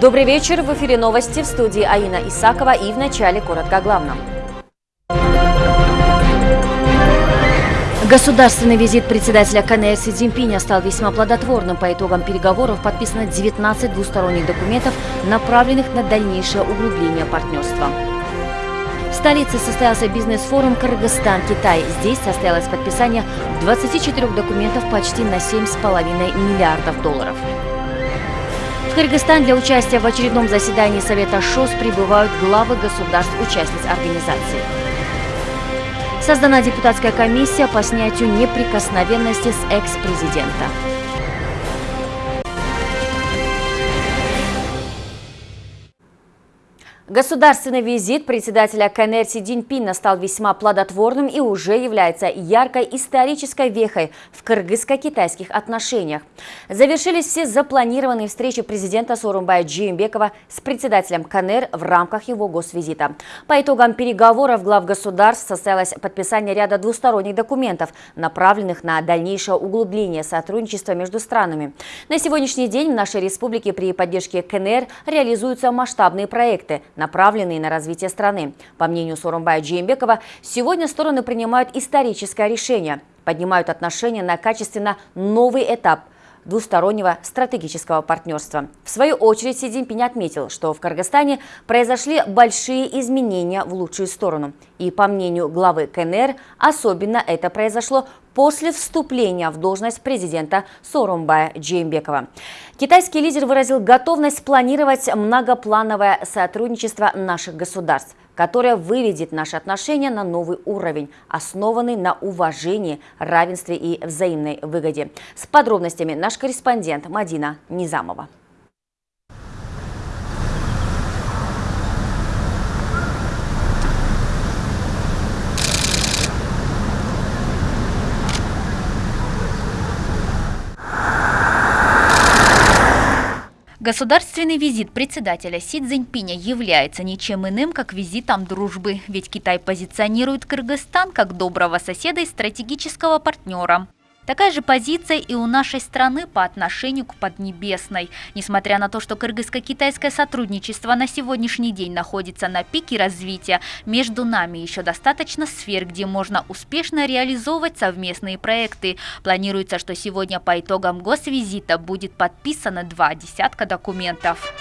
Добрый вечер. В эфире новости в студии Аина Исакова и в начале коротко о главном. Государственный визит председателя КНР Си Цзиньпиня стал весьма плодотворным. По итогам переговоров подписано 19 двусторонних документов, направленных на дальнейшее углубление партнерства. В столице состоялся бизнес-форум Кыргызстан-Китай. Здесь состоялось подписание 24 документов почти на 7,5 миллиардов долларов. В Кыргызстан для участия в очередном заседании Совета ШОС прибывают главы государств-участниц организации. Создана депутатская комиссия по снятию неприкосновенности с экс-президента. Государственный визит председателя КНР Си Цзиньпина стал весьма плодотворным и уже является яркой исторической вехой в кыргызско-китайских отношениях. Завершились все запланированные встречи президента Сорумбая Джиембекова с председателем КНР в рамках его госвизита. По итогам переговоров глав государств состоялось подписание ряда двусторонних документов, направленных на дальнейшее углубление сотрудничества между странами. На сегодняшний день в нашей республике при поддержке КНР реализуются масштабные проекты – направленные на развитие страны. По мнению Сорумбая Джеймбекова, сегодня стороны принимают историческое решение, поднимают отношения на качественно новый этап – двустороннего стратегического партнерства. В свою очередь Си Цзиньпинь отметил, что в Кыргызстане произошли большие изменения в лучшую сторону. И по мнению главы КНР, особенно это произошло после вступления в должность президента Сорумбая Джеймбекова. Китайский лидер выразил готовность планировать многоплановое сотрудничество наших государств, которое выведет наши отношения на новый уровень, основанный на уважении, равенстве и взаимной выгоде. С подробностями наш корреспондент Мадина Низамова. Государственный визит председателя Си Цзиньпиня является ничем иным, как визитом дружбы, ведь Китай позиционирует Кыргызстан как доброго соседа и стратегического партнера. Такая же позиция и у нашей страны по отношению к Поднебесной. Несмотря на то, что кыргызско-китайское сотрудничество на сегодняшний день находится на пике развития, между нами еще достаточно сфер, где можно успешно реализовывать совместные проекты. Планируется, что сегодня по итогам госвизита будет подписано два десятка документов.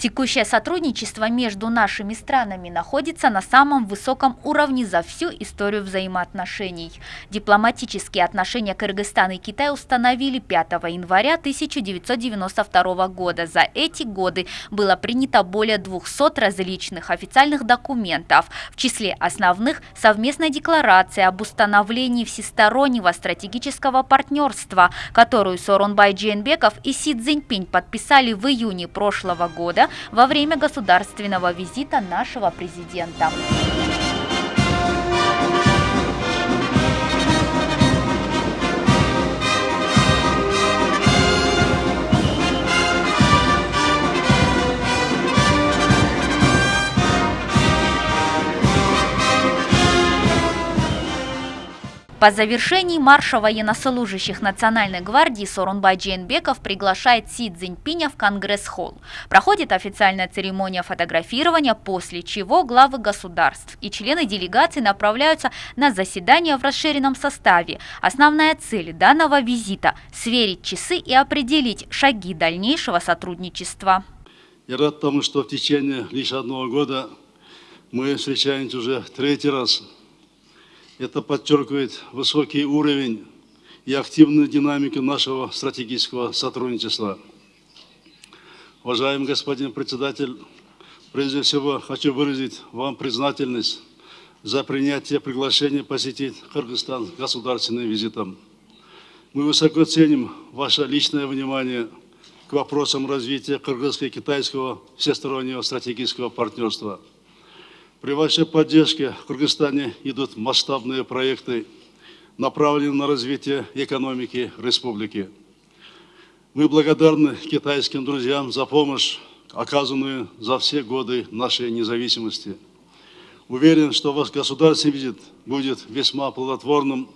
тик Текущее сотрудничество между нашими странами находится на самом высоком уровне за всю историю взаимоотношений. Дипломатические отношения Кыргызстана и Китая установили 5 января 1992 года. За эти годы было принято более 200 различных официальных документов, в числе основных совместная декларация об установлении всестороннего стратегического партнерства, которую Сооронбай Джейнбеков и Си Цзиньпинь подписали в июне прошлого года во время государственного визита нашего президента. По завершении марша военнослужащих Национальной гвардии Сорунбай Джейнбеков приглашает Си Цзиньпиня в Конгресс-холл. Проходит официальная церемония фотографирования, после чего главы государств и члены делегации направляются на заседание в расширенном составе. Основная цель данного визита – сверить часы и определить шаги дальнейшего сотрудничества. Я рад тому, что в течение лишь одного года мы встречаемся уже третий раз – это подчеркивает высокий уровень и активную динамику нашего стратегического сотрудничества. Уважаемый господин председатель, прежде всего хочу выразить вам признательность за принятие приглашения посетить Кыргызстан государственным визитом. Мы высоко ценим ваше личное внимание к вопросам развития кыргызско-китайского всестороннего стратегического партнерства. При вашей поддержке в Кыргызстане идут масштабные проекты, направленные на развитие экономики республики. Мы благодарны китайским друзьям за помощь, оказанную за все годы нашей независимости. Уверен, что ваш государственный визит будет весьма плодотворным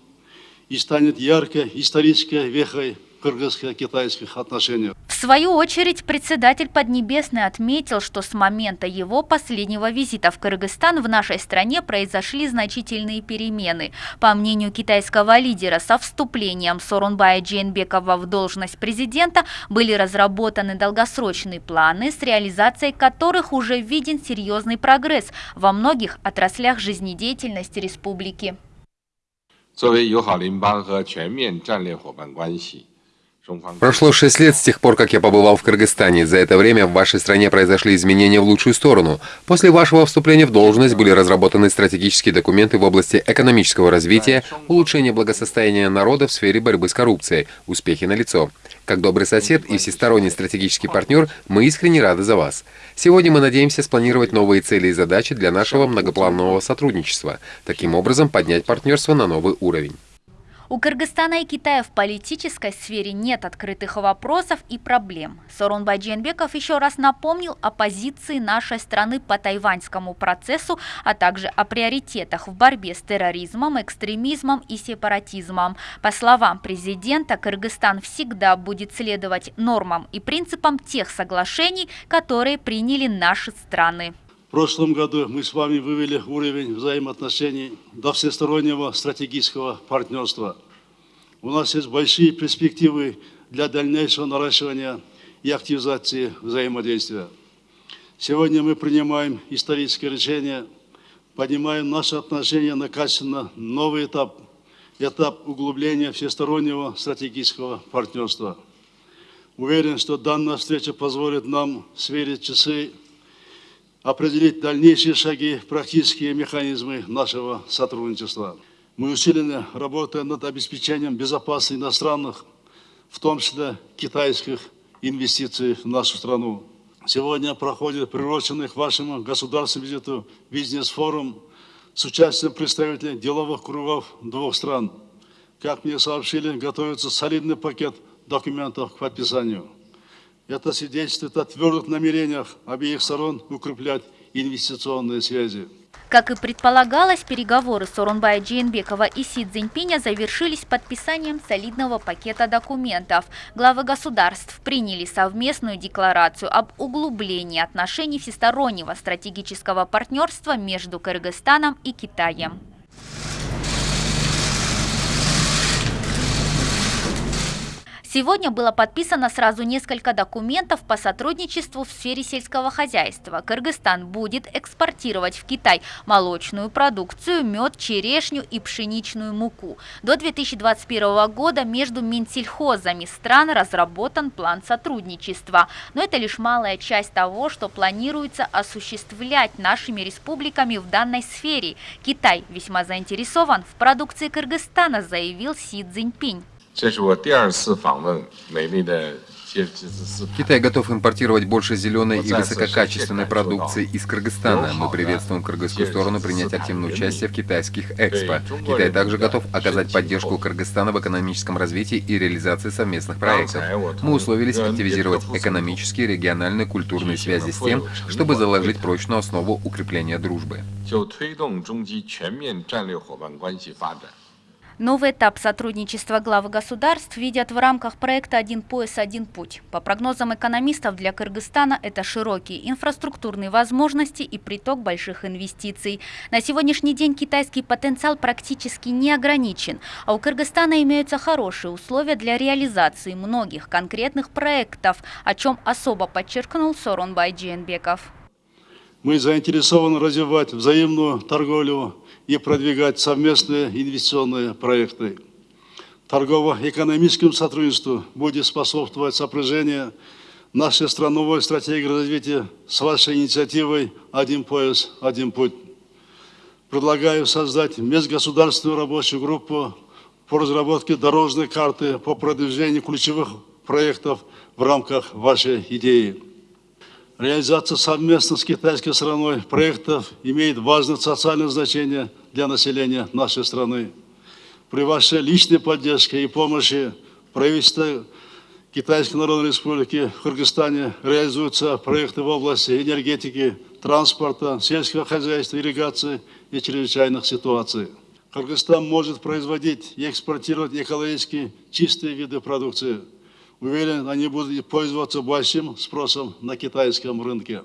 и станет яркой исторической вехой кыргызско-китайских отношений. В свою очередь, председатель Поднебесной отметил, что с момента его последнего визита в Кыргызстан в нашей стране произошли значительные перемены. По мнению китайского лидера, со вступлением Сорунбая Джейнбекова в должность президента были разработаны долгосрочные планы, с реализацией которых уже виден серьезный прогресс во многих отраслях жизнедеятельности республики. 作为友好邻邦和全面战略伙伴关系， Прошло шесть лет с тех пор, как я побывал в Кыргызстане. За это время в вашей стране произошли изменения в лучшую сторону. После вашего вступления в должность были разработаны стратегические документы в области экономического развития, улучшения благосостояния народа в сфере борьбы с коррупцией. Успехи налицо. Как добрый сосед и всесторонний стратегический партнер, мы искренне рады за вас. Сегодня мы надеемся спланировать новые цели и задачи для нашего многопланового сотрудничества. Таким образом, поднять партнерство на новый уровень. У Кыргызстана и Китая в политической сфере нет открытых вопросов и проблем. Сорунбай Дженбеков еще раз напомнил о позиции нашей страны по тайваньскому процессу, а также о приоритетах в борьбе с терроризмом, экстремизмом и сепаратизмом. По словам президента, Кыргызстан всегда будет следовать нормам и принципам тех соглашений, которые приняли наши страны. Прошлом году мы с вами вывели уровень взаимоотношений до всестороннего стратегического партнерства. У нас есть большие перспективы для дальнейшего наращивания и активизации взаимодействия. Сегодня мы принимаем историческое решение, поднимаем наши отношения на качественно новый этап, этап углубления всестороннего стратегического партнерства. Уверен, что данная встреча позволит нам сверить часы определить дальнейшие шаги, практические механизмы нашего сотрудничества. Мы усиленно работаем над обеспечением безопасности иностранных, в том числе китайских инвестиций в нашу страну. Сегодня проходит приуроченный к вашему государственному визиту бизнес-форум с участием представителей деловых кругов двух стран. Как мне сообщили, готовится солидный пакет документов к подписанию. Это свидетельствует о твердых намерениях обеих сторон укреплять инвестиционные связи. Как и предполагалось, переговоры Сорунбая Джейнбекова и Си Цзиньпиня завершились подписанием солидного пакета документов. Главы государств приняли совместную декларацию об углублении отношений всестороннего стратегического партнерства между Кыргызстаном и Китаем. Сегодня было подписано сразу несколько документов по сотрудничеству в сфере сельского хозяйства. Кыргызстан будет экспортировать в Китай молочную продукцию, мед, черешню и пшеничную муку. До 2021 года между Минсельхозами стран разработан план сотрудничества. Но это лишь малая часть того, что планируется осуществлять нашими республиками в данной сфере. Китай весьма заинтересован в продукции Кыргызстана, заявил Си Цзиньпинь. 这是我第二次访问美丽的吉吉兹斯坦。 Китай готов импортировать больше зеленой и высококачественной продукции из Кыргызстана. Мы приветствуем кыргызскую сторону принять активное участие в китайских экспо. Китай также готов оказать поддержку Кыргызстана в экономическом развитии и реализации совместных проектов. Мы условились активизировать экономические, региональные, культурные связи с тем, чтобы заложить прочную основу укрепления дружбы. 就推动中基全面战略伙伴关系发展。 Новый этап сотрудничества глав государств видят в рамках проекта «Один пояс, один путь». По прогнозам экономистов, для Кыргызстана это широкие инфраструктурные возможности и приток больших инвестиций. На сегодняшний день китайский потенциал практически не ограничен, а у Кыргызстана имеются хорошие условия для реализации многих конкретных проектов, о чем особо подчеркнул Сорунбай Джейнбеков. Мы заинтересованы развивать взаимную торговлю и продвигать совместные инвестиционные проекты. Торгово-экономическому сотрудничеству будет способствовать сопряжение нашей страновой стратегии развития с вашей инициативой «Один пояс, один путь». Предлагаю создать межгосударственную рабочую группу по разработке дорожной карты по продвижению ключевых проектов в рамках вашей идеи. Реализация совместно с китайской страной проектов имеет важное социальное значение для населения нашей страны. При вашей личной поддержке и помощи правительство Китайской Народной Республики в Кыргызстане реализуются проекты в области энергетики, транспорта, сельского хозяйства, ирригации и чрезвычайных ситуаций. Кыргызстан может производить и экспортировать экологически чистые виды продукции – Уверен, они будут пользоваться большим спросом на китайском рынке.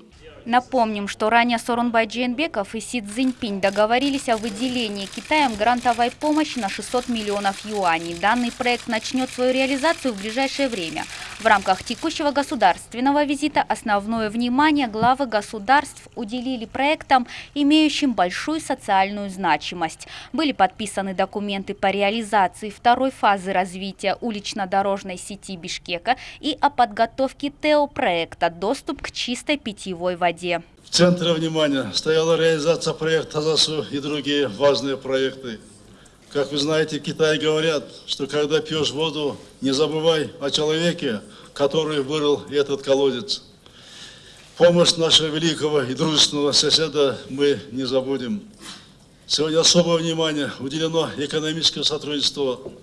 Напомним, что ранее Сорунбай Джейнбеков и Си Цзиньпинь договорились о выделении Китаем грантовой помощи на 600 миллионов юаней. Данный проект начнет свою реализацию в ближайшее время. В рамках текущего государственного визита основное внимание главы государств уделили проектам, имеющим большую социальную значимость. Были подписаны документы по реализации второй фазы развития улично-дорожной сети Бишкека и о подготовке ТЭО-проекта «Доступ к чистой питьевой воде» воде. В центре внимания стояла реализация проекта ЗАСУ и другие важные проекты. Как вы знаете, в Китае говорят, что когда пьешь воду, не забывай о человеке, который вырыл этот колодец. Помощь нашего великого и дружественного соседа мы не забудем. Сегодня особое внимание уделено экономическому сотрудничеству.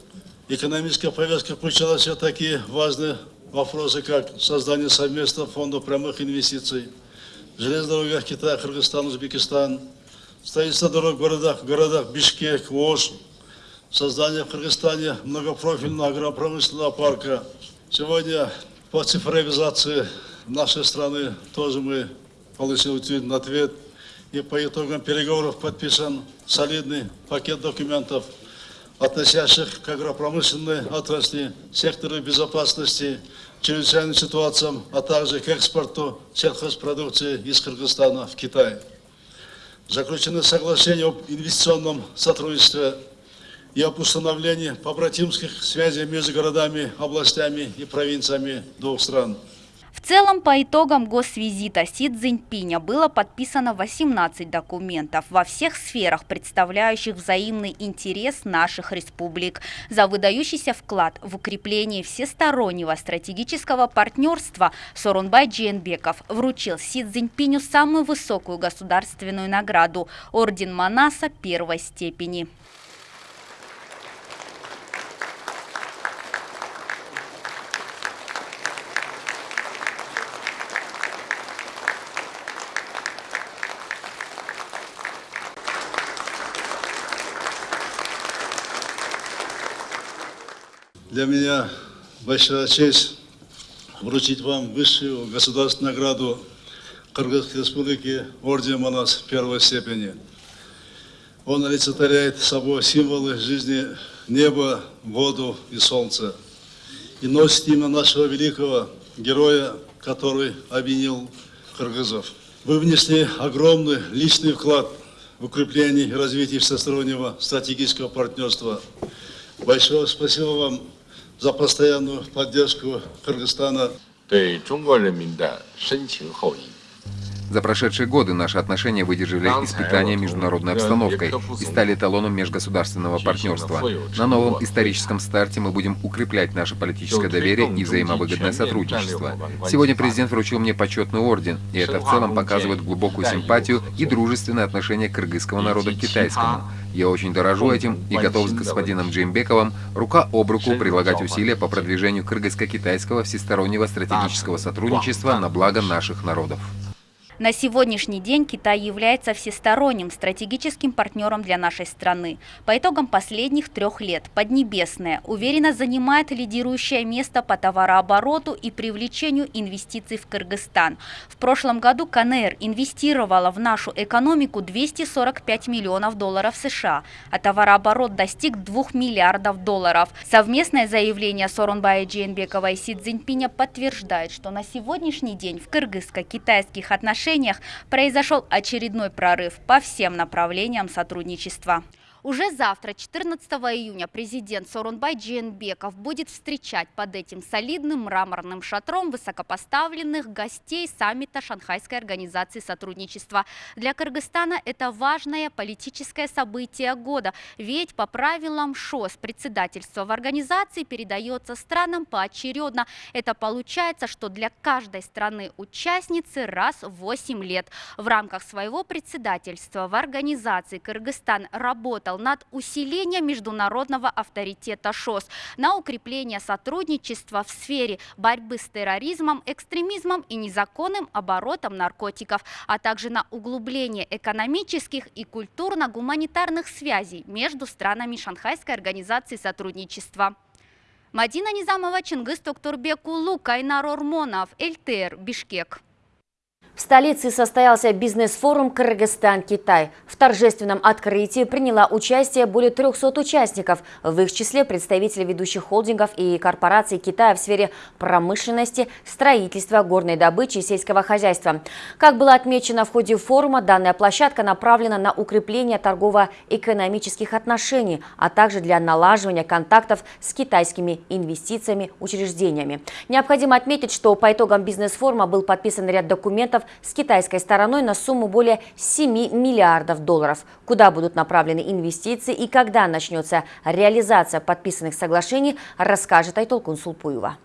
Экономическая повестка включала все такие важные вопросы, как создание совместного фонда прямых инвестиций – железных дорогах Китая, Кыргызстан, Узбекистан, строительство дорог в городах, городах Бишкек, Ош, создание в Кыргызстане многопрофильного агропромышленного парка. Сегодня по цифровизации нашей страны тоже мы получили ответ. И по итогам переговоров подписан солидный пакет документов, относящих к агропромышленной отрасли, сектору безопасности, чрезвычайным ситуациям, а также к экспорту сельхозпродукции из Кыргызстана в Китай. Заключены соглашения об инвестиционном сотрудничестве и об установлении побратимских связей между городами, областями и провинциями двух стран. В целом, по итогам госвизита Си Цзиньпиня было подписано 18 документов во всех сферах, представляющих взаимный интерес наших республик, за выдающийся вклад в укрепление всестороннего стратегического партнерства Сорунбай Джейнбеков вручил Си Цзиньпиню самую высокую государственную награду – Орден Манаса первой степени. Для меня большая честь вручить вам высшую государственную награду Кыргызской Республики Орден Манас первой степени. Он олицетворяет собой символы жизни неба, воду и солнца. И носит имя нашего великого героя, который объединил кыргызов. Вы внесли огромный личный вклад в укрепление и развитие всестороннего стратегического партнерства. Большое спасибо вам за постоянную поддержку Кыргызстана. 对中国人民的深情厚谊。 За прошедшие годы наши отношения выдержали испытания международной обстановкой и стали эталоном межгосударственного партнерства. На новом историческом старте мы будем укреплять наше политическое доверие и взаимовыгодное сотрудничество. Сегодня президент вручил мне почетный орден, и это в целом показывает глубокую симпатию и дружественное отношение кыргызского народа к китайскому. Я очень дорожу этим и готов с господином Джеймбековым рука об руку прилагать усилия по продвижению кыргызско-китайского всестороннего стратегического сотрудничества на благо наших народов. На сегодняшний день Китай является всесторонним стратегическим партнером для нашей страны. По итогам последних трех лет Поднебесная уверенно занимает лидирующее место по товарообороту и привлечению инвестиций в Кыргызстан. В прошлом году КНР инвестировала в нашу экономику 245 миллионов долларов США, а товарооборот достиг 2 миллиардов долларов. Совместное заявление Сорунбая Джейнбекова и Си Цзиньпиня подтверждает, что на сегодняшний день в кыргызско-китайских отношениях произошел очередной прорыв по всем направлениям сотрудничества. Уже завтра, 14 июня, президент Сорунбай Джейнбеков будет встречать под этим солидным мраморным шатром высокопоставленных гостей саммита Шанхайской организации сотрудничества. Для Кыргызстана это важное политическое событие года, ведь по правилам ШОС председательство в организации передается странам поочередно. Это получается, что для каждой страны-участницы раз в 8 лет. В рамках своего председательства в организации Кыргызстан работал над усилением международного авторитета ШОС, на укрепление сотрудничества в сфере борьбы с терроризмом, экстремизмом и незаконным оборотом наркотиков, а также на углубление экономических и культурно-гуманитарных связей между странами Шанхайской организации сотрудничества. Мадина Низамова, Чингис Токтурбекулу, Кайнар Ормонов, ЛТР, Бишкек. В столице состоялся бизнес-форум «Кыргызстан-Китай». В торжественном открытии приняла участие более 300 участников, в их числе представители ведущих холдингов и корпораций Китая в сфере промышленности, строительства, горной добычи и сельского хозяйства. Как было отмечено в ходе форума, данная площадка направлена на укрепление торгово-экономических отношений, а также для налаживания контактов с китайскими инвестициями, учреждениями. Необходимо отметить, что по итогам бизнес-форума был подписан ряд документов с китайской стороной на сумму более 7 миллиардов долларов. Куда будут направлены инвестиции и когда начнется реализация подписанных соглашений, расскажет Айтолкун Сулпуева.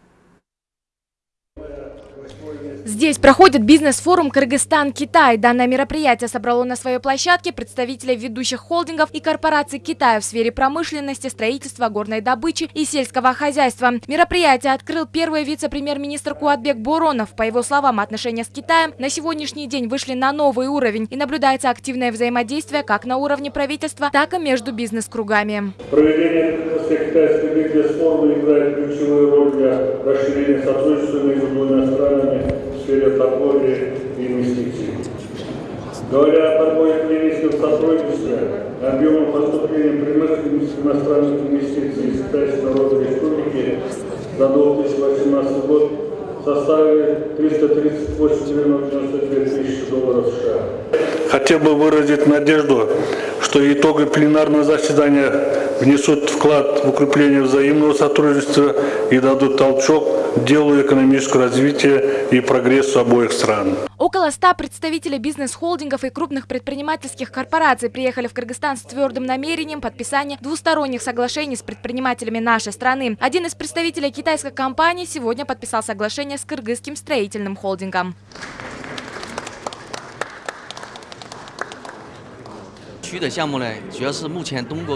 Здесь проходит бизнес-форум «Кыргызстан-Китай». Данное мероприятие собрало на своей площадке представителей ведущих холдингов и корпораций Китая в сфере промышленности, строительства, горной добычи и сельского хозяйства. Мероприятие открыл первый вице-премьер-министр Куатбек Боронов. По его словам, отношения с Китаем на сегодняшний день вышли на новый уровень и наблюдается активное взаимодействие как на уровне правительства, так и между бизнес-кругами. Проведение китайского бизнес-форума играет ключевую роль для расширения сотрудничества между двумя странами и инвестиций. Говоря о торгово-экономическом сотрудничестве, объемом поступления прямых иностранных инвестиций из Китайской Народной Республики за 2018 год составили 338,92 тысячи долларов США. Хотел бы выразить надежду, что итоги пленарного заседания внесут вклад в укрепление взаимного сотрудничества и дадут толчок делу экономического развития и прогрессу обоих стран. Около ста представителей бизнес-холдингов и крупных предпринимательских корпораций приехали в Кыргызстан с твердым намерением подписания двусторонних соглашений с предпринимателями нашей страны. Один из представителей китайской компании сегодня подписал соглашение с кыргызским строительным холдингом.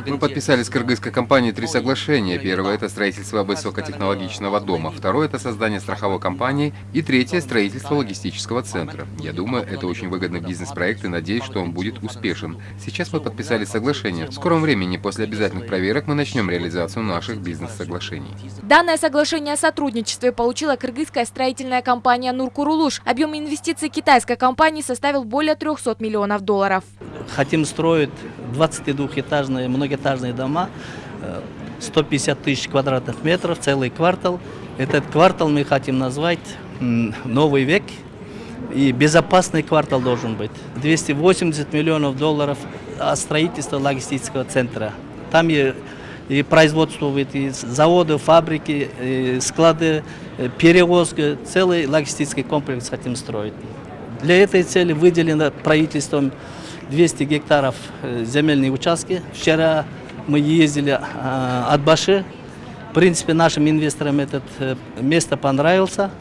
Мы подписали с кыргызской компанией три соглашения. Первое – это строительство высокотехнологичного дома. Второе – это создание страховой компании. И третье – строительство логистического центра. Я думаю, это очень выгодный бизнес-проект и надеюсь, что он будет успешен. Сейчас мы подписали соглашение. В скором времени, после обязательных проверок, мы начнем реализацию наших бизнес-соглашений. Данное соглашение о сотрудничестве получила кыргызская строительная компания «Нуркурулуш». Объем инвестиций китайской компании составил более 300 миллионов долларов. Хотим строить 22-этажные, многоэтажные дома, 150 тысяч квадратных метров, целый квартал. Этот квартал мы хотим назвать «Новый век», и безопасный квартал должен быть. 280 миллионов долларов строительство логистического центра. Там и, и производство и заводы, фабрики, и склады, перевозка, целый логистический комплекс хотим строить. Для этой цели выделено правительством 200 гектаров э, земельные участки. Вчера мы ездили э, от Баши. В принципе, нашим инвесторам это э, место понравился.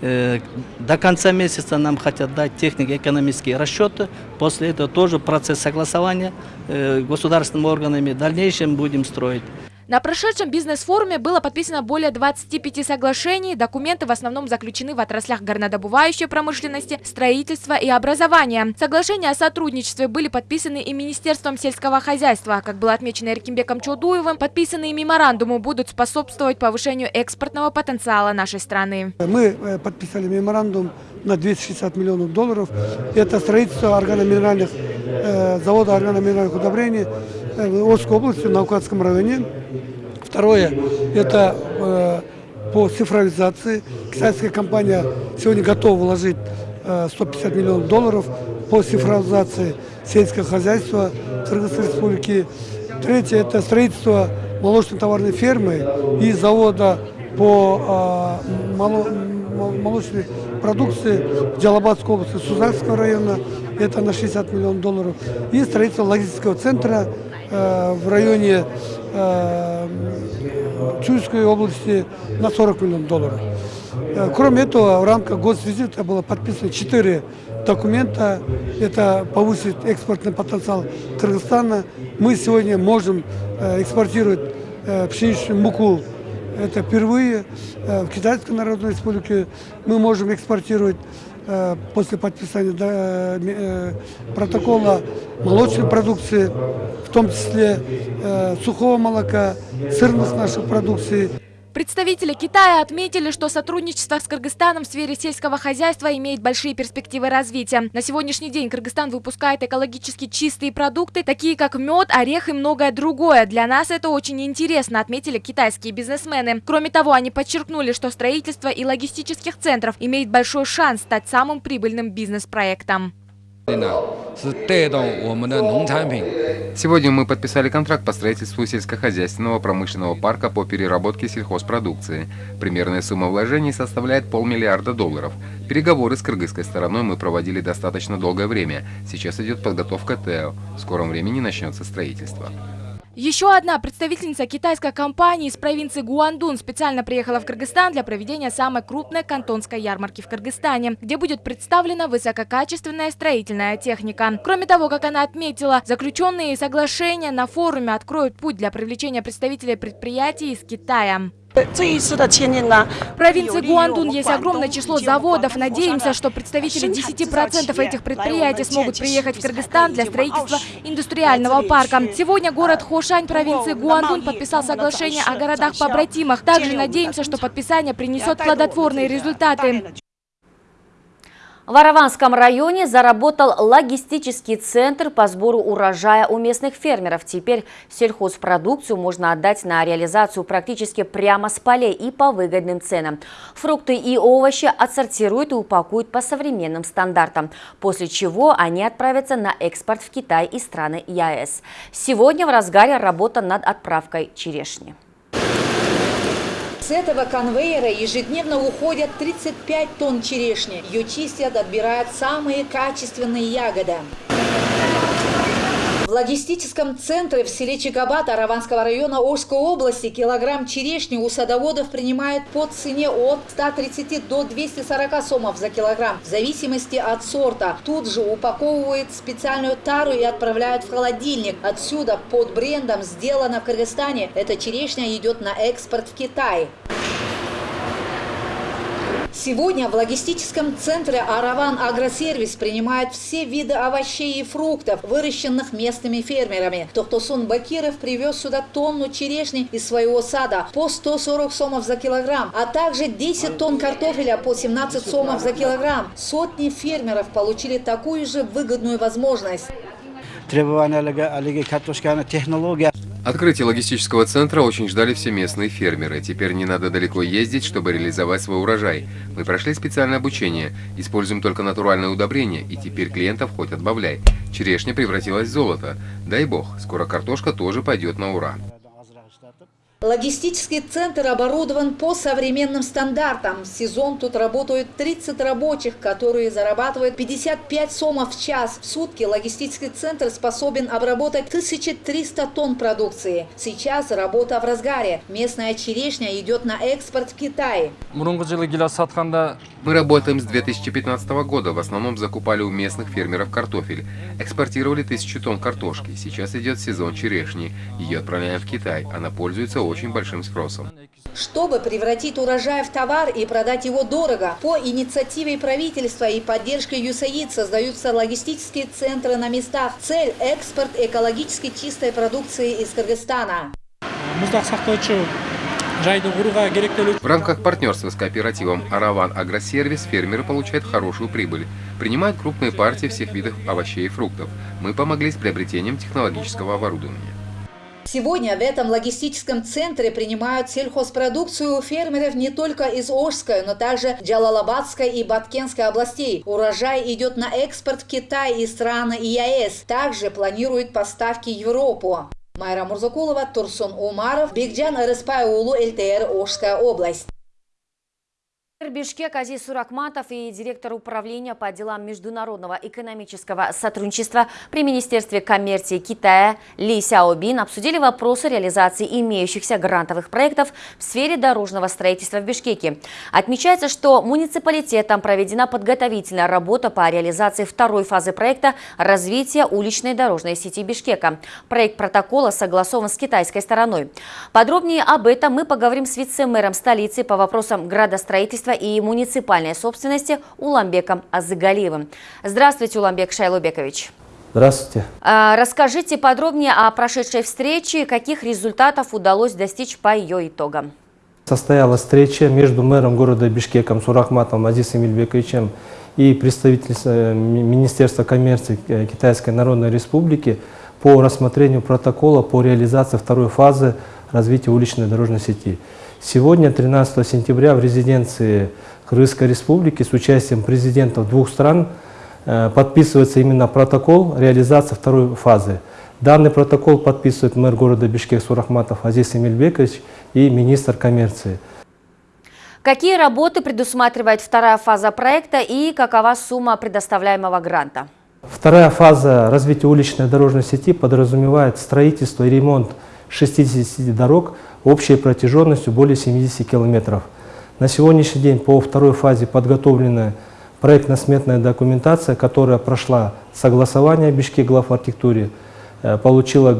До конца месяца нам хотят дать технико-экономические расчеты. После этого тоже процесс согласования государственными органами. В дальнейшем будем строить. На прошедшем бизнес-форуме было подписано более 25 соглашений. Документы в основном заключены в отраслях горнодобывающей промышленности, строительства и образования. Соглашения о сотрудничестве были подписаны и Министерством сельского хозяйства. Как было отмечено Эркимбеком Чудуевым, подписанные меморандумы будут способствовать повышению экспортного потенциала нашей страны. Мы э, подписали меморандум на 260 миллионов долларов. Это строительство органоминеральных, э, завода органоминеральных удобрений Орской области, в Наукатском районе. Второе – это э, по цифровизации. Китайская компания сегодня готова вложить э, 150 миллионов долларов по цифровизации сельского хозяйства Кыргызской республики. Третье – это строительство молочно-товарной фермы и завода по мало, молочной продукции в Джалабадской области Сузакского района. Это на 60 миллионов долларов. И строительство логистического центра э, в районе э, Чуйской области на 40 миллионов долларов. Э, кроме этого, в рамках госвизита было подписано 4 документа. Это повысит экспортный потенциал Кыргызстана. Мы сегодня можем э, экспортировать э, пшеничную муку. Это впервые в Китайской Народной Республике мы можем экспортировать после подписания протокола молочной продукции, в том числе сухого молока, сырных наших продукций. Представители Китая отметили, что сотрудничество с Кыргызстаном в сфере сельского хозяйства имеет большие перспективы развития. На сегодняшний день Кыргызстан выпускает экологически чистые продукты, такие как мед, орех и многое другое. Для нас это очень интересно, отметили китайские бизнесмены. Кроме того, они подчеркнули, что строительство и логистических центров имеет большой шанс стать самым прибыльным бизнес-проектом. Сегодня мы подписали контракт по строительству сельскохозяйственного промышленного парка по переработке сельхозпродукции. Примерная сумма вложений составляет полмиллиарда долларов. Переговоры с кыргызской стороной мы проводили достаточно долгое время. Сейчас идет подготовка ТЭО. В скором времени начнется строительство. Еще одна представительница китайской компании из провинции Гуандун специально приехала в Кыргызстан для проведения самой крупной кантонской ярмарки в Кыргызстане, где будет представлена высококачественная строительная техника. Кроме того, как она отметила, заключенные соглашения на форуме откроют путь для привлечения представителей предприятий из Китая. В провинции Гуандун есть огромное число заводов. Надеемся, что представители 10% этих предприятий смогут приехать в Кыргызстан для строительства индустриального парка. Сегодня город Хошань провинции Гуандун подписал соглашение о городах-побратимах. Также надеемся, что подписание принесет плодотворные результаты. В Араванском районе заработал логистический центр по сбору урожая у местных фермеров. Теперь сельхозпродукцию можно отдать на реализацию практически прямо с полей и по выгодным ценам. Фрукты и овощи отсортируют и упакуют по современным стандартам, после чего они отправятся на экспорт в Китай и страны ЕАЭС. Сегодня в разгаре работа над отправкой черешни. С этого конвейера ежедневно уходят 35 тонн черешни. Ее чистят, отбирают самые качественные ягоды. В логистическом центре в селе Чикабат Араванского района Ожской области килограмм черешни у садоводов принимают по цене от 130 до 240 сомов за килограмм, в зависимости от сорта. Тут же упаковывают специальную тару и отправляют в холодильник. Отсюда под брендом «Сделано в Кыргызстане» эта черешня идет на экспорт в Китай. Сегодня в логистическом центре «Араван Агросервис» принимают все виды овощей и фруктов, выращенных местными фермерами. Тохтосун Бакиров привез сюда тонну черешни из своего сада по 140 сомов за килограмм, а также 10 тонн картофеля по 17 сомов за килограмм. Сотни фермеров получили такую же выгодную возможность. Требования картошканы технология. Открытие логистического центра очень ждали все местные фермеры. Теперь не надо далеко ездить, чтобы реализовать свой урожай. Мы прошли специальное обучение, используем только натуральное удобрение, и теперь клиентов хоть отбавляй. Черешня превратилась в золото. Дай бог, скоро картошка тоже пойдет на ура. Логистический центр оборудован по современным стандартам. В сезон тут работают 30 рабочих, которые зарабатывают 55 сомов в час. В сутки логистический центр способен обработать 1300 тонн продукции. Сейчас работа в разгаре. Местная черешня идет на экспорт в Китай. Мы работаем с 2015 года. В основном закупали у местных фермеров картофель. Экспортировали тысячу тонн картошки. Сейчас идет сезон черешни. Ее отправляем в Китай. Она пользуется очень большим спросом. Чтобы превратить урожай в товар и продать его дорого, по инициативе правительства и поддержкой ЮСАИД создаются логистические центры на местах. Цель – экспорт экологически чистой продукции из Кыргызстана. В рамках партнерства с кооперативом «Араван Агросервис» фермеры получают хорошую прибыль. Принимают крупные партии всех видов овощей и фруктов. Мы помогли с приобретением технологического оборудования. Сегодня в этом логистическом центре принимают сельхозпродукцию фермеров не только из Ожской, но также Джалалабадской и Баткенской областей. Урожай идет на экспорт в Китай и страны ЕАЭС. Также планируют поставки в Европу. Майра Мурзакулова, Турсун Умаров, Бекджан Рыспайулу, ЛТР, Ошская область. Бишкек Азиз Суракматов и директор управления по делам международного экономического сотрудничества при Министерстве коммерции Китая Ли Сяобин обсудили вопросы реализации имеющихся грантовых проектов в сфере дорожного строительства в Бишкеке. Отмечается, что муниципалитетом проведена подготовительная работа по реализации второй фазы проекта развития уличной дорожной сети Бишкека. Проект протокола согласован с китайской стороной. Подробнее об этом мы поговорим с вице-мэром столицы по вопросам градостроительства строительства и муниципальной собственности Уламбеком Азыгалиевым. Здравствуйте, Уламбек Шайлубекович. Здравствуйте. А, расскажите подробнее о прошедшей встрече, каких результатов удалось достичь по ее итогам. Состоялась встреча между мэром города Бишкеком Сурахматом Азисом Ильбековичем и представителем Министерства коммерции Китайской Народной Республики по рассмотрению протокола по реализации второй фазы развития уличной дорожной сети. Сегодня, 13 сентября, в резиденции Кыргызской Республики с участием президентов двух стран э, подписывается именно протокол реализации второй фазы. Данный протокол подписывает мэр города Бишкек Сурахматов Азиз Эмильбекович и министр коммерции. Какие работы предусматривает вторая фаза проекта и какова сумма предоставляемого гранта? Вторая фаза развития уличной дорожной сети подразумевает строительство и ремонт 60 дорог общей протяженностью более 70 километров. На сегодняшний день по второй фазе подготовлена проектно-сметная документация, которая прошла согласование Бишкек глав архитектуре, э, получила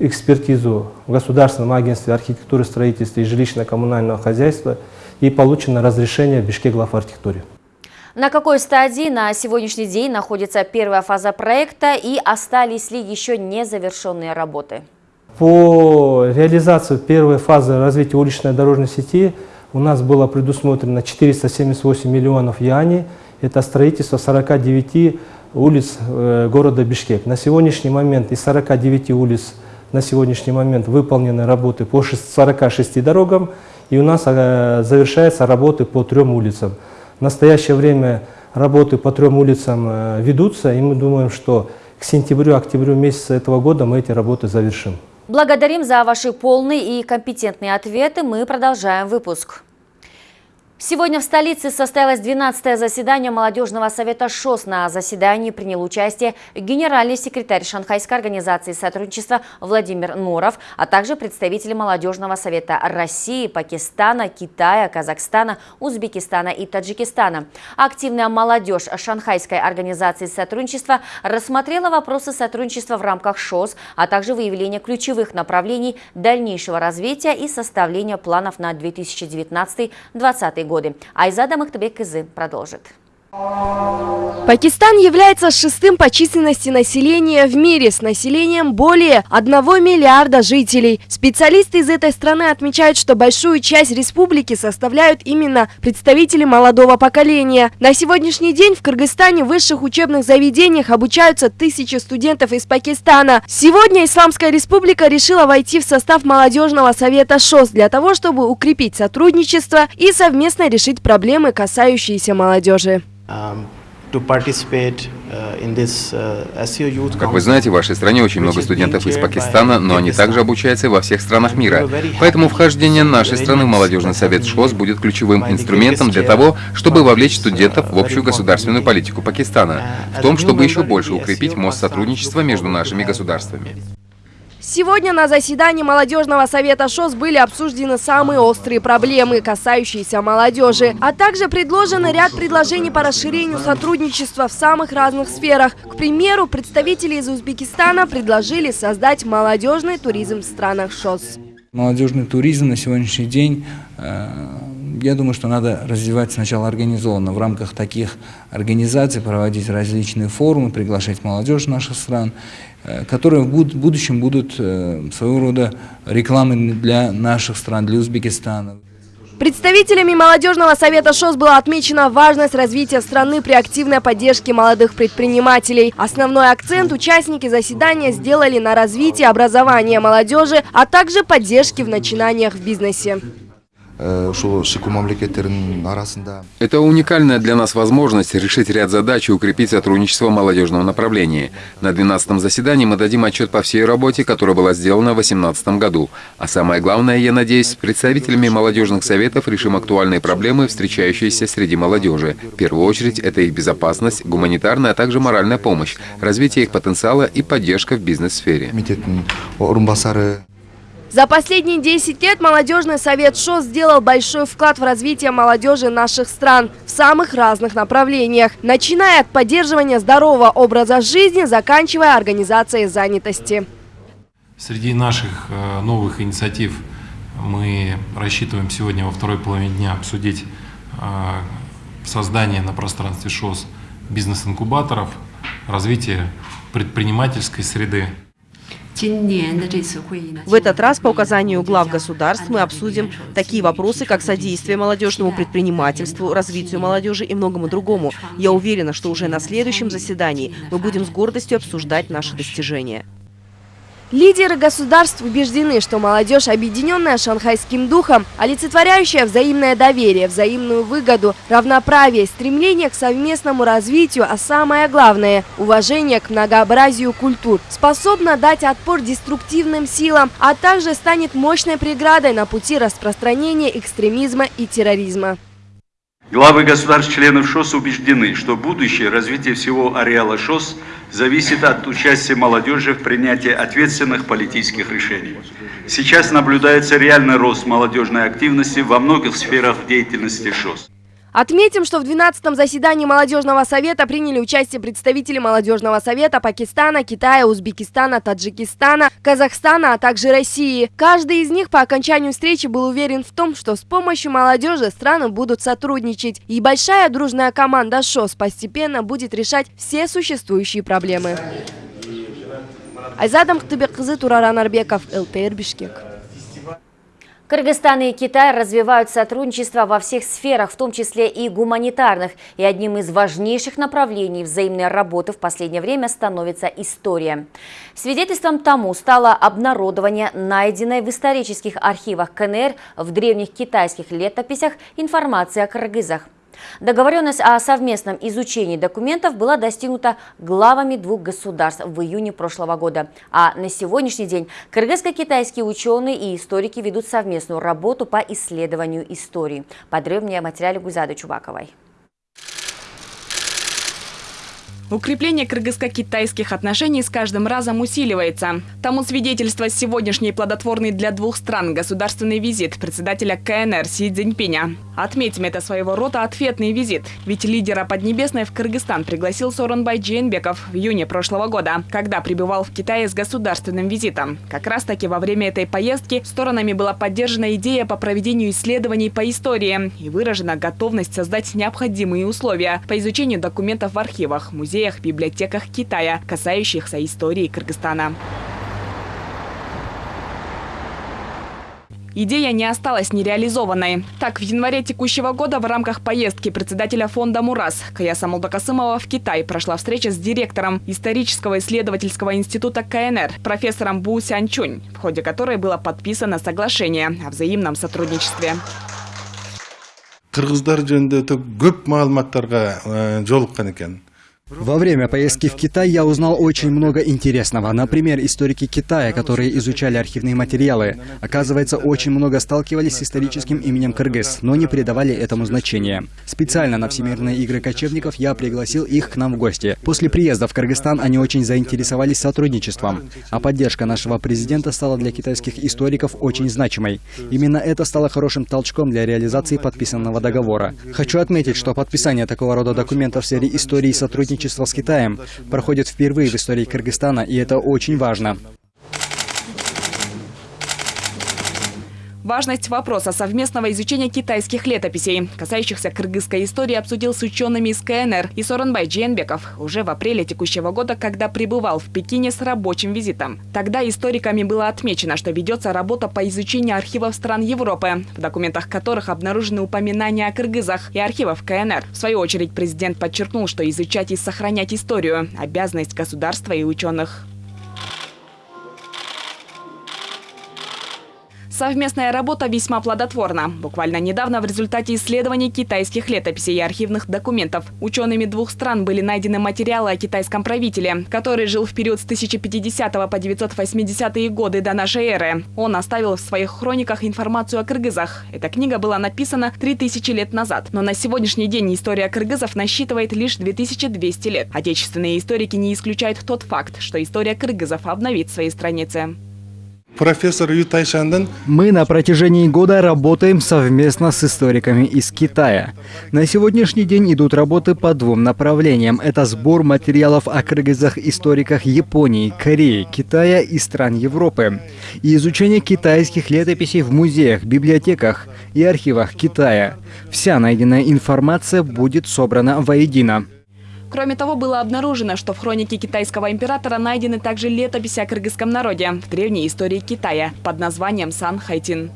экспертизу в Государственном агентстве архитектуры, строительства и жилищно-коммунального хозяйства и получено разрешение Бишкек глав архитектуре. На какой стадии на сегодняшний день находится первая фаза проекта и остались ли еще незавершенные работы? По реализации первой фазы развития уличной дорожной сети у нас было предусмотрено 478 миллионов юаней. Это строительство 49 улиц э, города Бишкек. На сегодняшний момент из 49 улиц на сегодняшний момент выполнены работы по 46 дорогам, и у нас э, завершаются работы по трем улицам. В настоящее время работы по трем улицам э, ведутся, и мы думаем, что к сентябрю-октябрю месяца этого года мы эти работы завершим. Благодарим за ваши полные и компетентные ответы. Мы продолжаем выпуск. Сегодня в столице состоялось 12-е заседание молодежного совета ШОС. На заседании принял участие генеральный секретарь Шанхайской организации сотрудничества Владимир Норов, а также представители молодежного совета России, Пакистана, Китая, Казахстана, Узбекистана и Таджикистана. Активная молодежь Шанхайской организации сотрудничества рассмотрела вопросы сотрудничества в рамках ШОС, а также выявление ключевых направлений дальнейшего развития и составления планов на 2019-2020 год годы. Айзада Махтабек-Кызы продолжит. Пакистан является шестым по численности населения в мире с населением более 1 миллиарда жителей. Специалисты из этой страны отмечают, что большую часть республики составляют именно представители молодого поколения. На сегодняшний день в Кыргызстане в высших учебных заведениях обучаются тысячи студентов из Пакистана. Сегодня Исламская республика решила войти в состав молодежного совета ШОС для того, чтобы укрепить сотрудничество и совместно решить проблемы, касающиеся молодежи. Um, uh, uh, как вы знаете, в вашей стране очень много студентов из Пакистана, но они также обучаются во всех странах мира. Поэтому вхождение нашей страны в молодежный совет ШОС будет ключевым инструментом для того, чтобы вовлечь студентов в общую государственную политику Пакистана, в том, чтобы еще больше укрепить мост сотрудничества между нашими государствами. Сегодня на заседании молодежного совета ШОС были обсуждены самые острые проблемы, касающиеся молодежи, а также предложен ряд предложений по расширению сотрудничества в самых разных сферах. К примеру, представители из Узбекистана предложили создать молодежный туризм в странах ШОС. Молодежный туризм на сегодняшний день э, я думаю, что надо развивать сначала организованно в рамках таких организаций, проводить различные форумы, приглашать молодежь наших стран, которые в будущем будут э, своего рода рекламой для наших стран, для Узбекистана. Представителями молодежного совета ШОС была отмечена важность развития страны при активной поддержке молодых предпринимателей. Основной акцент участники заседания сделали на развитии образования молодежи, а также поддержке в начинаниях в бизнесе. Это уникальная для нас возможность решить ряд задач и укрепить сотрудничество в молодежном направлении. На 12-м заседании мы дадим отчет по всей работе, которая была сделана в 2018 году. А самое главное, я надеюсь, с представителями молодежных советов решим актуальные проблемы, встречающиеся среди молодежи. В первую очередь, это их безопасность, гуманитарная, а также моральная помощь, развитие их потенциала и поддержка в бизнес-сфере. За последние 10 лет молодежный совет ШОС сделал большой вклад в развитие молодежи наших стран в самых разных направлениях, начиная от поддерживания здорового образа жизни, заканчивая организацией занятости. Среди наших э, новых инициатив мы рассчитываем сегодня во второй половине дня обсудить э, создание на пространстве ШОС бизнес-инкубаторов, развитие предпринимательской среды. В этот раз по указанию глав государств мы обсудим такие вопросы, как содействие молодежному предпринимательству, развитию молодежи и многому другому. Я уверена, что уже на следующем заседании мы будем с гордостью обсуждать наши достижения. Лидеры государств убеждены, что молодежь, объединенная шанхайским духом, олицетворяющая взаимное доверие, взаимную выгоду, равноправие, стремление к совместному развитию, а самое главное – уважение к многообразию культур, способна дать отпор деструктивным силам, а также станет мощной преградой на пути распространения экстремизма и терроризма. Главы государств-членов ШОС убеждены, что будущее развитие всего ареала ШОС зависит от участия молодежи в принятии ответственных политических решений. Сейчас наблюдается реальный рост молодежной активности во многих сферах деятельности ШОС. Отметим, что в 12-м заседании Молодежного совета приняли участие представители Молодежного совета Пакистана, Китая, Узбекистана, Таджикистана, Казахстана, а также России. Каждый из них по окончанию встречи был уверен в том, что с помощью молодежи страны будут сотрудничать. И большая дружная команда ШОС постепенно будет решать все существующие проблемы. Айзадам Ктыбеккызы, Тураран Арбеков, ЛТР Бишкек. Кыргызстан и Китай развивают сотрудничество во всех сферах, в том числе и гуманитарных. И одним из важнейших направлений взаимной работы в последнее время становится история. Свидетельством тому стало обнародование найденной в исторических архивах КНР в древних китайских летописях информации о кыргызах. Договоренность о совместном изучении документов была достигнута главами двух государств в июне прошлого года. А на сегодняшний день кыргызско-китайские ученые и историки ведут совместную работу по исследованию истории. Подробнее о материале Гузады Чубаковой. Укрепление кыргызско-китайских отношений с каждым разом усиливается. Тому свидетельство сегодняшний плодотворный для двух стран государственный визит председателя КНР Си Цзиньпиня. Отметим, это своего рода ответный визит. Ведь лидера Поднебесной в Кыргызстан пригласил Соронбай Джейнбеков в июне прошлого года, когда пребывал в Китае с государственным визитом. Как раз таки во время этой поездки сторонами была поддержана идея по проведению исследований по истории и выражена готовность создать необходимые условия по изучению документов в архивах, музеях, музеях, библиотеках Китая, касающихся истории Кыргызстана. Идея не осталась нереализованной. Так, в январе текущего года в рамках поездки председателя фонда «Мурас» Каяса Молдокасымова в Китай прошла встреча с директором исторического исследовательского института КНР, профессором Бу Сянчунь, в ходе которой было подписано соглашение о взаимном сотрудничестве. кыргыздар жөнүндө көп маалыматтарга жолуккан экен во время поездки в Китай я узнал очень много интересного. Например, историки Китая, которые изучали архивные материалы. Оказывается, очень много сталкивались с историческим именем Кыргыз, но не придавали этому значения. Специально на Всемирные игры кочевников я пригласил их к нам в гости. После приезда в Кыргызстан они очень заинтересовались сотрудничеством. А поддержка нашего президента стала для китайских историков очень значимой. Именно это стало хорошим толчком для реализации подписанного договора. Хочу отметить, что подписание такого рода документов в сфере истории сотрудничества сотрудничество с Китаем проходит впервые в истории Кыргызстана, и это очень важно. Важность вопроса совместного изучения китайских летописей, касающихся кыргызской истории, обсудил с учеными из КНР и Соронбай Дженбеков уже в апреле текущего года, когда пребывал в Пекине с рабочим визитом. Тогда историками было отмечено, что ведется работа по изучению архивов стран Европы, в документах которых обнаружены упоминания о кыргызах и архивов КНР. В свою очередь президент подчеркнул, что изучать и сохранять историю – обязанность государства и ученых. Совместная работа весьма плодотворна. Буквально недавно в результате исследований китайских летописей и архивных документов учеными двух стран были найдены материалы о китайском правителе, который жил в период с 1050 по 980 годы до нашей эры. Он оставил в своих хрониках информацию о кыргызах. Эта книга была написана 3000 лет назад, но на сегодняшний день история кыргызов насчитывает лишь 2200 лет. Отечественные историки не исключают тот факт, что история кыргызов обновит свои страницы. Профессор Ютай Шанден Мы на протяжении года работаем совместно с историками из Китая. На сегодняшний день идут работы по двум направлениям. Это сбор материалов о кыргызах-историках Японии, Кореи, Китая и стран Европы. И изучение китайских летописей в музеях, библиотеках и архивах Китая. Вся найденная информация будет собрана воедино. Кроме того, было обнаружено, что в хронике китайского императора найдены также летописи о кыргызском народе в древней истории Китая под названием Сан Хайтин.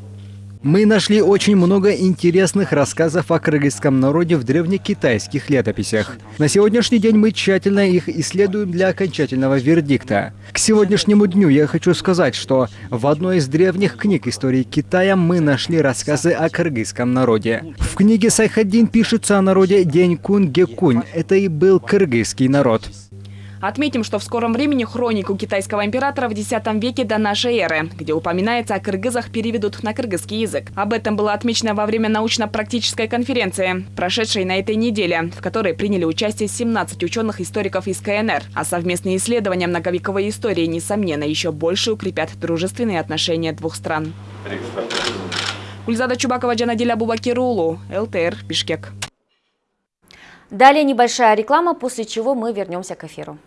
Мы нашли очень много интересных рассказов о кыргызском народе в древнекитайских летописях. На сегодняшний день мы тщательно их исследуем для окончательного вердикта. К сегодняшнему дню я хочу сказать, что в одной из древних книг истории Китая мы нашли рассказы о кыргызском народе. В книге Сайхаддин пишется о народе Денькун-Гекунь. Это и был кыргызский народ. Отметим, что в скором времени хронику китайского императора в X веке до нашей эры, где упоминается о кыргызах, переведут на кыргызский язык. Об этом было отмечено во время научно-практической конференции, прошедшей на этой неделе, в которой приняли участие 17 ученых-историков из КНР. А совместные исследования многовековой истории, несомненно, еще больше укрепят дружественные отношения двух стран. Ульзада Чубакова, Джанадиля Бубакирулу, ЛТР, Бишкек. Далее небольшая реклама, после чего мы вернемся к эфиру.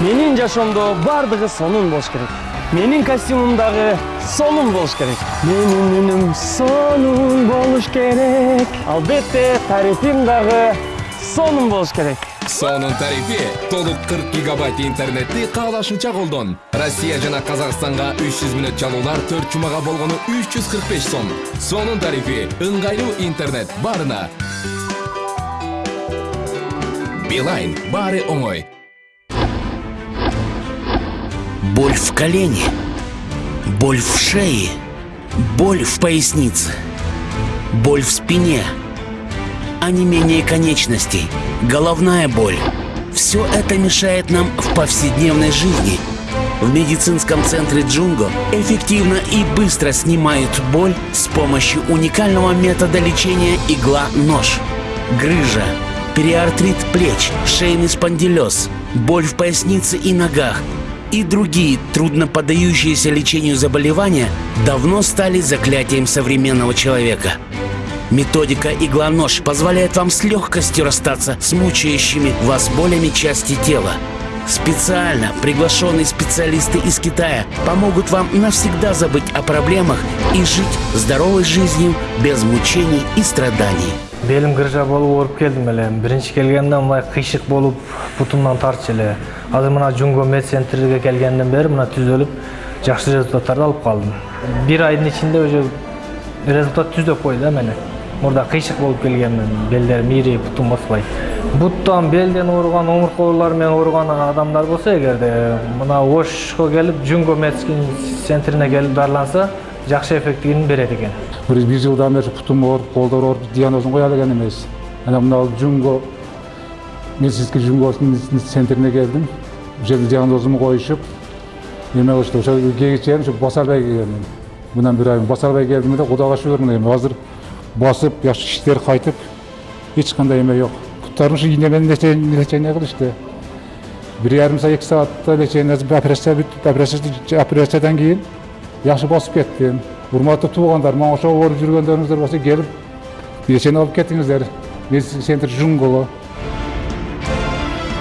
Менин жашоомдо баардыгы сонун болуш керек. Менин костюмум дагы сонун болуш керек. Менин үнүм сонун болуш керек. Албетте тарифим дагы сонун болуш керек. Сонун тарифи толук 40 гигабайт интернетти каалашынча колдон россия жана казакстанга 300 мүнөт чалуулар 4 жумага болгону 345 сом. Сонун тарифи ыңгайлуу интернет баарына билайн баары оңой. Боль в колене, боль в шее, боль в пояснице, боль в спине, а не менее конечностей, головная боль. Все это мешает нам в повседневной жизни. В медицинском центре Джунго эффективно и быстро снимают боль с помощью уникального метода лечения игла-нож. Грыжа, периартрит плеч, шейный спондилез, боль в пояснице и ногах – и другие трудно поддающиеся лечению заболевания давно стали заклятием современного человека. Методика игла-нож позволяет вам с легкостью расстаться с мучающими вас болями части тела. Специально приглашенные специалисты из Китая помогут вам навсегда забыть о проблемах и жить здоровой жизнью без мучений и страданий. белим кыржа болуп ооруп келдим эле биринчи келгенде мындай кыйшык болуп бутумдан тартчу эле азыр мына жунго медцентрге келгенден бери мына түзөлүп жакшы результаттарды алып калдым бир айдын ичинде уже результат түздөп койду да мени мурда кыйшык болуп келгенмин белдерим ири бутум баспайт буттан белден ооруган омуртка оорулары менен ооруган адамдар болсо эгерде мына ошко келип жунго медицин центрине келип дарыланса жакшы эффектин берет экен бир жылдан бери путум ооруп колдор ооруп диагнозун кое алган эмес анан мына жунго медицинский жунго центрине келдим ошол жерде диагнозумду коюшуп эме кылышты ошол ушу баса албай келгенмин мындан бир ай баса албай келдим эле кудайга шүгүр мына азыр басып жакшы иштер кайтып эч кандай эме жок буттарым ушу ийне менен лечение кылышты бир ярым саат эки саатта лечение операция бүтүп операция операциядан кийин жакшы басып кеттим урматтуу туугандар мага ошо ооруп жүргөндөрүңүздөр болсо келип лечение алып кетиңиздер медицинский центр джунгого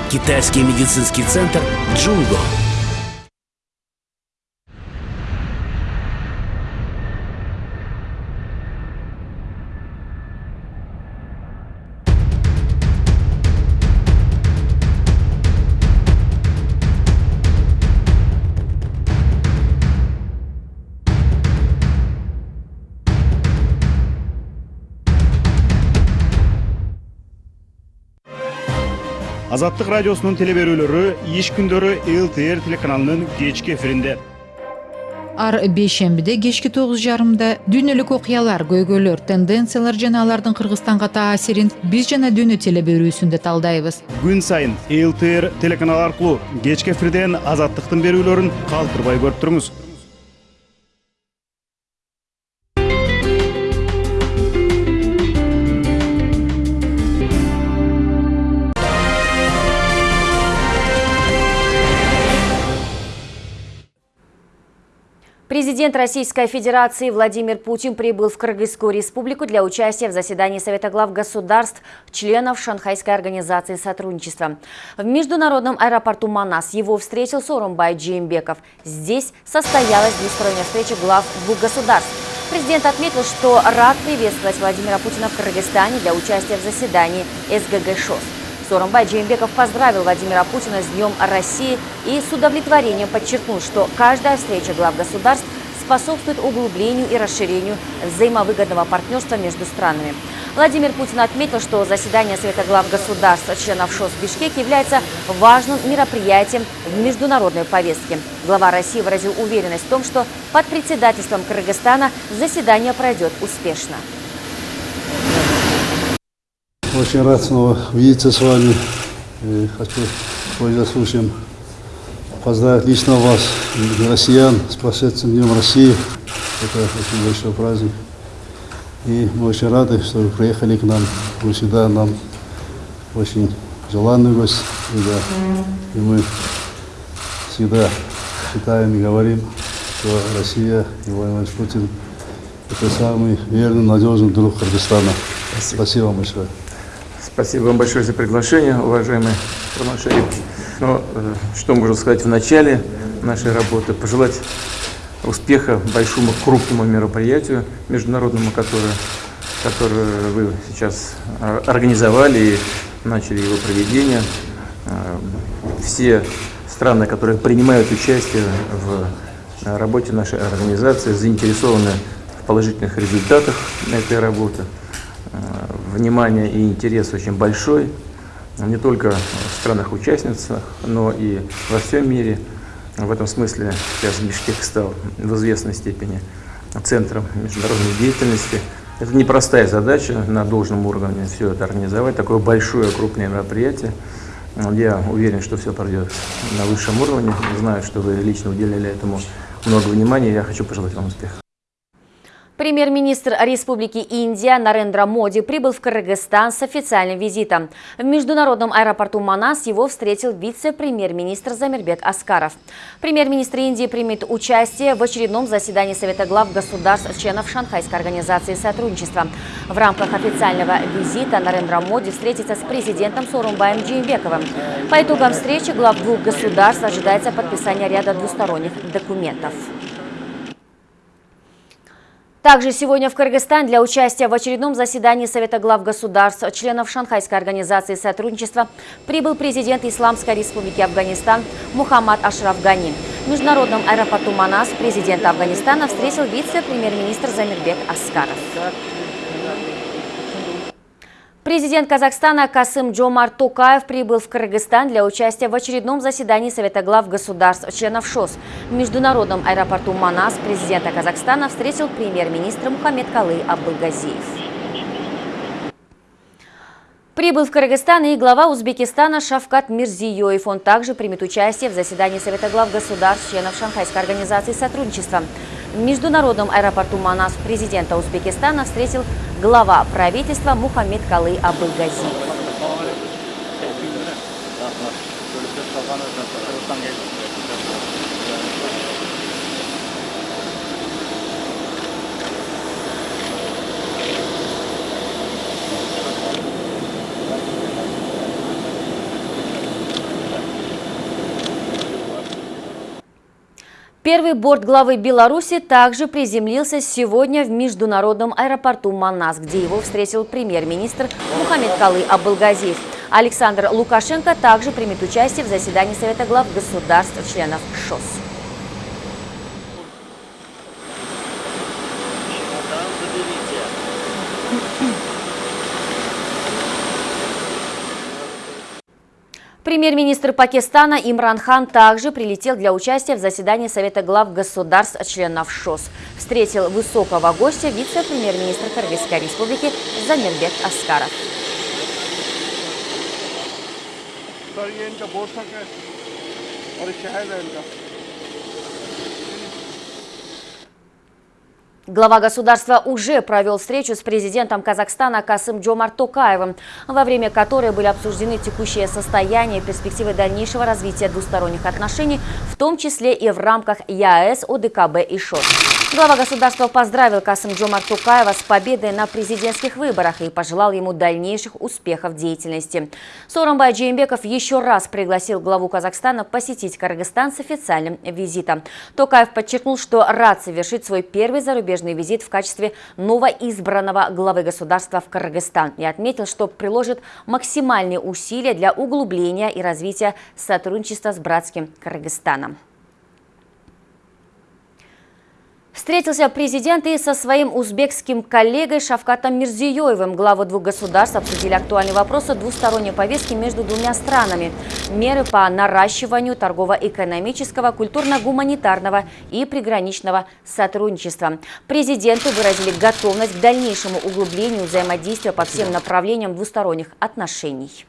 Китайский медицинский центр Джунго. Азаттык радиосунун теле берүүлөрү иш күндөрү лтр телеканалынын кечки эфиринде ар бейшембиде кечки тогуз жарымда дүйнөлүк окуялар көйгөйлөр тенденциялар жана алардын кыргызстанга таасирин биз жана дүйнө теле берүүсүндө талдайбыз күн сайын лтр телеканалы аркылуу кечки эфирден азаттыктын берүүлөрүн калтырбай көрүп туруңуз Президент Российской Федерации Владимир Путин прибыл в Кыргызскую республику для участия в заседании Совета глав государств, членов Шанхайской организации сотрудничества. В международном аэропорту Манас его встретил Сорумбай Джеймбеков. Здесь состоялась двусторонняя встреча глав двух государств. Президент отметил, что рад приветствовать Владимира Путина в Кыргызстане для участия в заседании СГГ ШОС. Сооронбай Джеймбеков поздравил Владимира Путина с Днем России и с удовлетворением подчеркнул, что каждая встреча глав государств способствует углублению и расширению взаимовыгодного партнерства между странами. Владимир Путин отметил, что заседание Совета глав государств, членов ШОС в Бишкеке является важным мероприятием в международной повестке. Глава России выразил уверенность в том, что под председательством Кыргызстана заседание пройдет успешно. Очень рад снова видеться с вами. И хочу пользоваться случаем поздравить лично вас, россиян, с прошедшим Днем России. Это очень большой праздник. И мы очень рады, что вы приехали к нам. Вы всегда нам очень желанный гость. И, и мы всегда считаем и говорим, что Россия и Владимир Путин – это самый верный, надежный друг Кыргызстана. Спасибо, Спасибо вам большое. Спасибо вам большое за приглашение, уважаемый Роман. Ну, э, что можно сказать в начале нашей работы? Пожелать успеха большому крупному мероприятию международному, которое, которое вы сейчас э, организовали и начали его проведение. Э, все страны, которые принимают участие в работе нашей организации, заинтересованы в положительных результатах этой работы. Э, внимание и интерес очень большой, не только в странах-участницах, но и во всем мире. В этом смысле сейчас Бишкек стал в известной степени центром международной деятельности. Это непростая задача на должном уровне все это организовать, такое большое, крупное мероприятие. Я уверен, что все пройдет на высшем уровне. Знаю, что вы лично уделили этому много внимания. Я хочу пожелать вам успеха. Премьер-министр Республики Индия Нарендра Моди прибыл в Кыргызстан с официальным визитом. В международном аэропорту Манас его встретил вице-премьер-министр Замирбек Аскаров. Премьер-министр Индии примет участие в очередном заседании Совета глав государств членов Шанхайской организации сотрудничества. В рамках официального визита Нарендра Моди встретится с президентом Сорумбаем Джеймбековым. По итогам встречи глав двух государств ожидается подписание ряда двусторонних документов. Также сегодня в Кыргызстан для участия в очередном заседании Совета глав государств, членов Шанхайской организации сотрудничества, прибыл президент Исламской республики Афганистан Мухаммад Ашраф Гани. В международном аэропорту Манас президента Афганистана встретил вице-премьер-министр Замирбек Аскаров. Президент Казахстана Касым Джомар Токаев прибыл в Кыргызстан для участия в очередном заседании Совета глав государств, членов ШОС. В международном аэропорту Манас президента Казахстана встретил премьер-министр Мухаммед Калы Абдулгазиев. Прибыл в Кыргызстан и глава Узбекистана Шавкат Мирзиёев. Он также примет участие в заседании Совета глав государств, членов Шанхайской организации сотрудничества. В международном аэропорту Манас президента Узбекистана встретил глава правительства Мухаммед Калы Абылгази. Первый борт главы Беларуси также приземлился сегодня в международном аэропорту Манас, где его встретил премьер-министр Мухаммед Калы Абылгазиев. Александр Лукашенко также примет участие в заседании Совета глав государств-членов ШОС. Премьер-министр Пакистана Имран Хан также прилетел для участия в заседании Совета глав государств членов ШОС. Встретил высокого гостя вице-премьер-министр Кыргызской республики Замирбек Аскаров. Глава государства уже провел встречу с президентом Казахстана Касым Джомар Токаевым, во время которой были обсуждены текущее состояние и перспективы дальнейшего развития двусторонних отношений, в том числе и в рамках ЯЭС, ОДКБ и ШОС. Глава государства поздравил Касым Джомар Токаева с победой на президентских выборах и пожелал ему дальнейших успехов в деятельности. Соромбай Джеймбеков еще раз пригласил главу Казахстана посетить Кыргызстан с официальным визитом. Токаев подчеркнул, что рад совершить свой первый зарубежный зарубежный визит в качестве новоизбранного главы государства в Кыргызстан и отметил, что приложит максимальные усилия для углубления и развития сотрудничества с братским Кыргызстаном. Встретился президент и со своим узбекским коллегой Шавкатом Мирзиёевым. Главы двух государств обсудили актуальные вопросы двусторонней повестки между двумя странами. Меры по наращиванию торгово-экономического, культурно-гуманитарного и приграничного сотрудничества. Президенты выразили готовность к дальнейшему углублению взаимодействия по всем направлениям двусторонних отношений.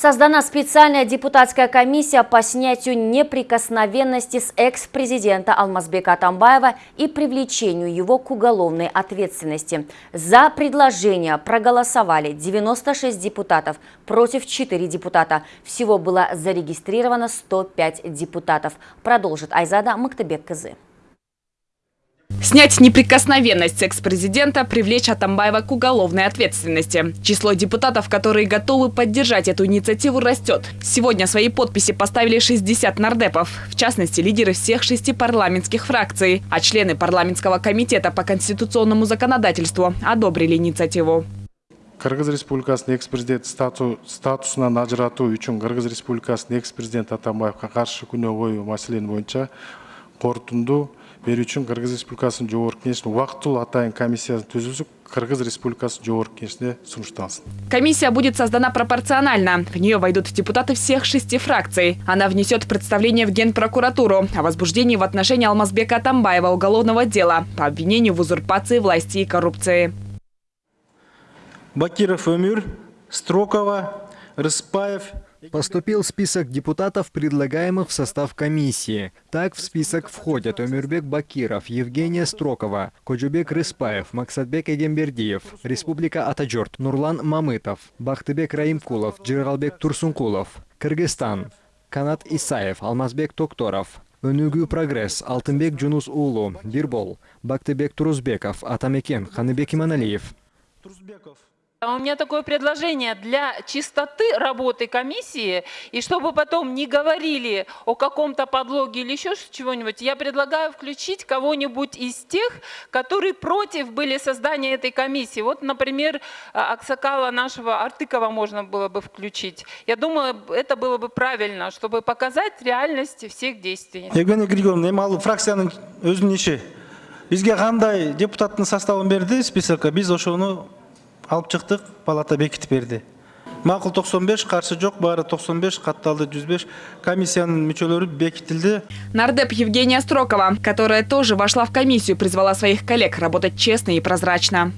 Создана специальная депутатская комиссия по снятию неприкосновенности с экс-президента Алмазбека Атамбаева и привлечению его к уголовной ответственности. За предложение проголосовали 96 депутатов, против 4 депутата. Всего было зарегистрировано 105 депутатов. Продолжит Айзада Мактебек-Кызы. Снять неприкосновенность экс-президента, привлечь Атамбаева к уголовной ответственности. Число депутатов, которые готовы поддержать эту инициативу, растет. Сегодня свои подписи поставили 60 нардепов, в частности, лидеры всех шести парламентских фракций, а члены парламентского комитета по конституционному законодательству одобрили инициативу. кыргыз республикасынын экс президент статусунан ажыратуу үчүн кыргыз республикасынын экс президенти атамбаевго каршы күнөө коюу маселени боюнча корутунду берүү үчүн кыргыз республикасынын жогорку кеңешинин убактылуу атайын комиссиясын түзүүсү кыргыз республикасы жогорку кеңешине сунушталсын. Комиссия будет создана пропорционально. В нее войдут депутаты всех шести фракций. Она внесет представление в генпрокуратуру о возбуждении в отношении алмазбека атамбаева уголовного дела по обвинению в узурпации власти и коррупции. Бакиров өмүр строкова рыспаев Поступил список депутатов, предлагаемых в состав комиссии. Так в список входят Омирбек Бакиров, Евгения Строкова, Коджубек Рыспаев, Максатбек Эгембердиев, Республика Атаджорт, Нурлан Мамытов, Бахтыбек Раимкулов, Джиралбек Турсункулов, Кыргызстан, Канат Исаев, Алмазбек Токторов, Өнүгүү прогресс Алтынбек Джунус Улу, Бирбол, Бактыбек Турузбеков, Атамекен, Ханыбек Иманалиев. А у меня такое предложение для чистоты работы комиссии, и чтобы потом не говорили о каком-то подлоге или еще чего-нибудь, я предлагаю включить кого-нибудь из тех, которые против были создания этой комиссии. Вот, например, а, Аксакала нашего Артыкова можно было бы включить. Я думаю, это было бы правильно, чтобы показать реальность всех действий. Евгения Григорьевна, эми ал фракциянын өзүнүн иши. Бизге кандай депутаттын составын берди списокко, биз ошону алып чыктык палата бекитип берди. Макул 95 каршы жок баары 95 катталды 105 комиссиянын мүчөлөрү бекитилди. Нардеп евгения строкова которая тоже вошла в комиссию призвала своих коллег работать честно и прозрачно.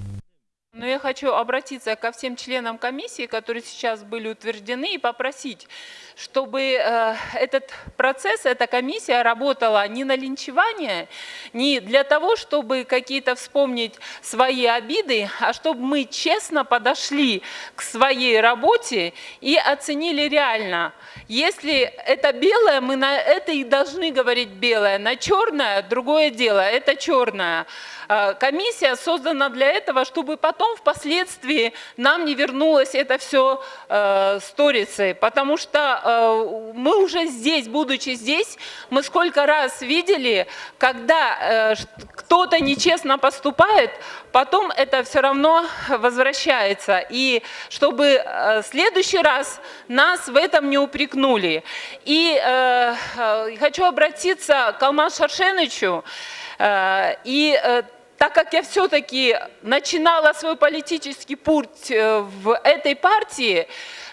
Но я хочу обратиться ко всем членам комиссии, которые сейчас были утверждены, и попросить, чтобы э, этот процесс, эта комиссия работала не на линчевание, не для того, чтобы какие-то вспомнить свои обиды, а чтобы мы честно подошли к своей работе и оценили реально. Если это белое, мы на это и должны говорить белое, на черное другое дело, это черное. Э, комиссия создана для этого, чтобы потом впоследствии нам не вернулось это все э, сторицей, потому что э, мы уже здесь, будучи здесь, мы сколько раз видели, когда э, кто-то нечестно поступает, потом это все равно возвращается. И чтобы э, в следующий раз нас в этом не упрекнули. И хочу обратиться к Алмаз Шаршенычу. Э, и так как я все-таки начинала свой политический путь в этой партии,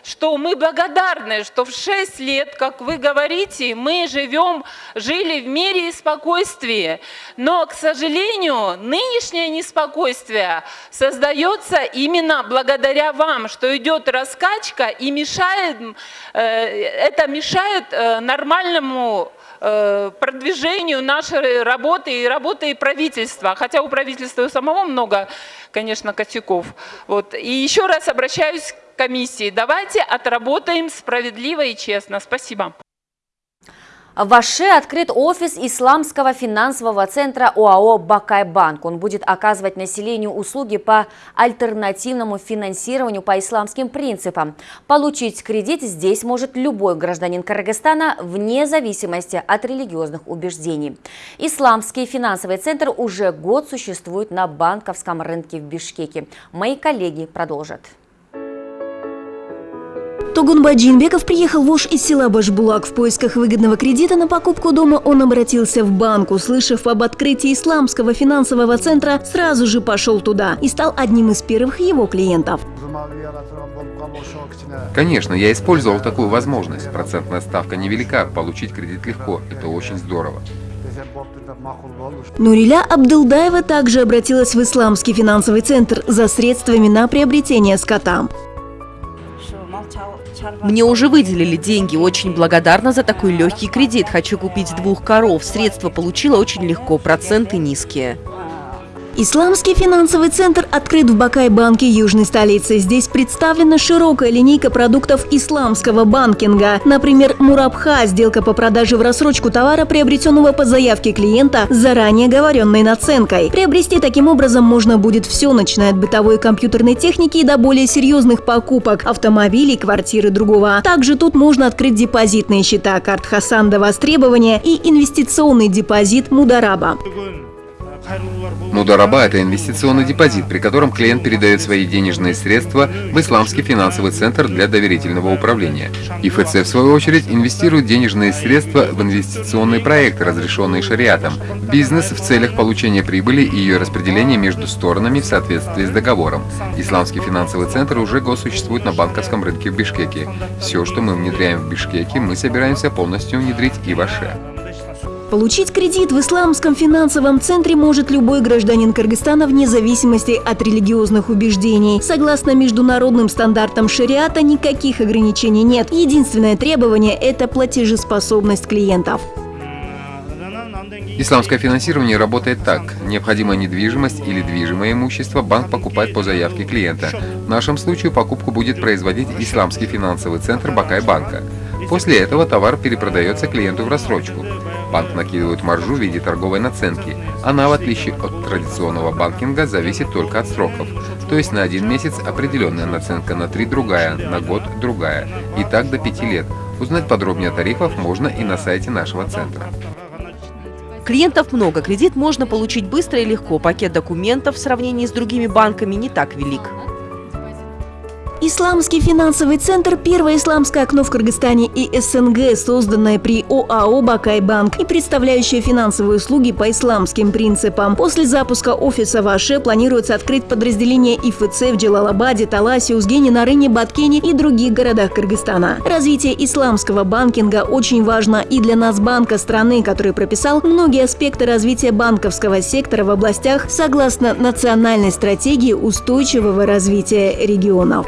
что мы благодарны, что в 6 лет, как вы говорите, мы живем, жили в мире и спокойствии. Но, к сожалению, нынешнее неспокойствие создается именно благодаря вам, что идет раскачка и мешает, это мешает нормальному Э, продвижению нашей работы и работы правительства. Хотя у правительства у самого много, конечно, косяков. Вот. И еще раз обращаюсь комиссии. Давайте отработаем справедливо и честно. Спасибо. В Аше открыт офис Исламского финансового центра ОАО «Бакай-банк». Он будет оказывать населению услуги по альтернативному финансированию по исламским принципам. Получить кредит здесь может любой гражданин Кыргызстана вне зависимости от религиозных убеждений. Исламский финансовый центр уже год существует на банковском рынке в Бишкеке. Мои коллеги продолжат. Тогунбай Джинбеков приехал в Ош из села Башбулак. В поисках выгодного кредита на покупку дома он обратился в банк. Услышав об открытии исламского финансового центра, сразу же пошел туда и стал одним из первых его клиентов. Конечно, я использовал такую возможность. Процентная ставка невелика, получить кредит легко. Это очень здорово. Нуриля Абдылдаева также обратилась в исламский финансовый центр за средствами на приобретение скота. Мне уже выделили деньги, очень благодарна за такой легкий кредит. Хочу купить двух коров. Средства получила очень легко, проценты низкие. Исламский финансовый центр открыт в Бакай-банке южной столицы. Здесь представлена широкая линейка продуктов исламского банкинга. Например, Мурабха – сделка по продаже в рассрочку товара, приобретенного по заявке клиента с заранее говоренной наценкой. Приобрести таким образом можно будет все, начиная от бытовой и компьютерной техники до более серьезных покупок – автомобилей, квартиры другого. Также тут можно открыть депозитные счета, карт Хасан до востребования и инвестиционный депозит Мудараба. Мудараба – это инвестиционный депозит, при котором клиент передает свои денежные средства в Исламский финансовый центр для доверительного управления. ИФЦ, в свою очередь, инвестирует денежные средства в инвестиционные проекты, разрешенные шариатом, бизнес в целях получения прибыли и ее распределения между сторонами в соответствии с договором. Исламский финансовый центр уже существует на банковском рынке в Бишкеке. Все, что мы внедряем в Бишкеке, мы собираемся полностью внедрить и в Аше. Получить кредит в исламском финансовом центре может любой гражданин Кыргызстана вне зависимости от религиозных убеждений. Согласно международным стандартам шариата, никаких ограничений нет. Единственное требование – это платежеспособность клиентов. Исламское финансирование работает так. Необходимая недвижимость или движимое имущество банк покупает по заявке клиента. В нашем случае покупку будет производить Исламский финансовый центр Бакай-банка. После этого товар перепродается клиенту в рассрочку. Банк накидывает маржу в виде торговой наценки. Она, в отличие от традиционного банкинга, зависит только от сроков. То есть на один месяц определенная наценка, на три другая, на год другая. И так до пяти лет. Узнать подробнее о тарифах можно и на сайте нашего центра. Клиентов много, кредит можно получить быстро и легко. Пакет документов в сравнении с другими банками не так велик. Исламский финансовый центр – первое исламское окно в Кыргызстане и СНГ, созданное при ОАО «Бакай-банк» и представляющее финансовые услуги по исламским принципам. После запуска офиса в Аше планируется открыть подразделение ИФЦ в Джалалабаде, Таласе, Узгене, Нарыне, Баткене и других городах Кыргызстана. Развитие исламского банкинга очень важно и для нас банка страны, который прописал многие аспекты развития банковского сектора в областях согласно национальной стратегии устойчивого развития регионов.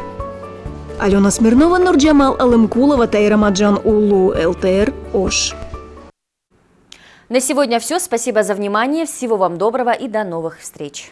Алена Смирнова, Нурджамал Алымкулова, Тайрамаджан Улу, ЛТР, Ош. На сегодня все. Спасибо за внимание. Всего вам доброго и до новых встреч.